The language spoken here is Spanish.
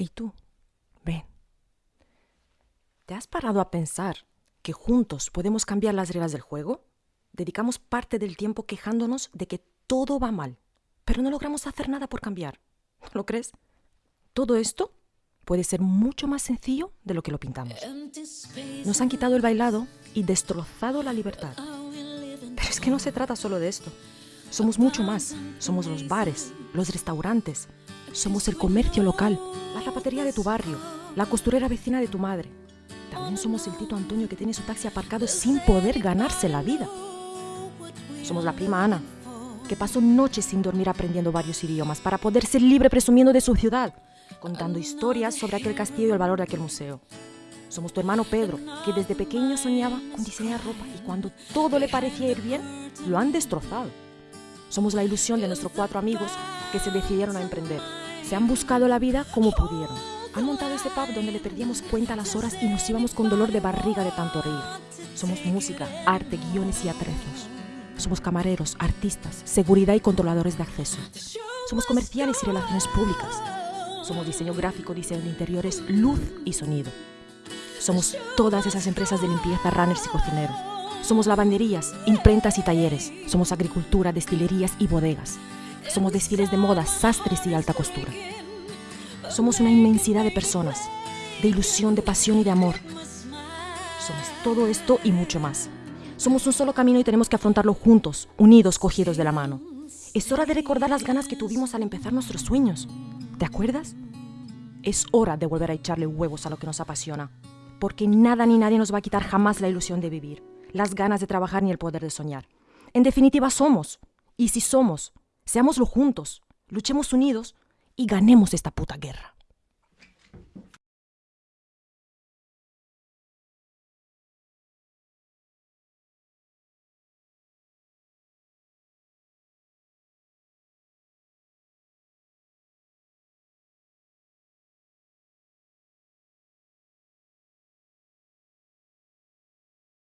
¿Y tú? Ven. ¿Te has parado a pensar que juntos podemos cambiar las reglas del juego? Dedicamos parte del tiempo quejándonos de que todo va mal, pero no logramos hacer nada por cambiar. ¿No lo crees? Todo esto puede ser mucho más sencillo de lo que lo pintamos. Nos han quitado el bailado y destrozado la libertad. Pero es que no se trata solo de esto. Somos mucho más. Somos los bares, los restaurantes. Somos el comercio local, la zapatería de tu barrio, la costurera vecina de tu madre. También somos el Tito Antonio que tiene su taxi aparcado sin poder ganarse la vida. Somos la prima Ana, que pasó noches sin dormir aprendiendo varios idiomas para poder ser libre presumiendo de su ciudad, contando historias sobre aquel castillo y el valor de aquel museo. Somos tu hermano Pedro, que desde pequeño soñaba con diseñar ropa y cuando todo le parecía ir bien, lo han destrozado. Somos la ilusión de nuestros cuatro amigos que se decidieron a emprender. Se han buscado la vida como pudieron. Han montado ese pub donde le perdíamos cuenta las horas y nos íbamos con dolor de barriga de tanto reír. Somos música, arte, guiones y atrezos. Somos camareros, artistas, seguridad y controladores de acceso. Somos comerciales y relaciones públicas. Somos diseño gráfico, diseño de interiores, luz y sonido. Somos todas esas empresas de limpieza, runners y cocineros. Somos lavanderías, imprentas y talleres. Somos agricultura, destilerías y bodegas. Somos desfiles de moda, sastres y alta costura. Somos una inmensidad de personas, de ilusión, de pasión y de amor. Somos todo esto y mucho más. Somos un solo camino y tenemos que afrontarlo juntos, unidos, cogidos de la mano. Es hora de recordar las ganas que tuvimos al empezar nuestros sueños. ¿Te acuerdas? Es hora de volver a echarle huevos a lo que nos apasiona, porque nada ni nadie nos va a quitar jamás la ilusión de vivir, las ganas de trabajar ni el poder de soñar. En definitiva, somos. Y si somos, seámoslo juntos, luchemos unidos y ganemos esta puta guerra.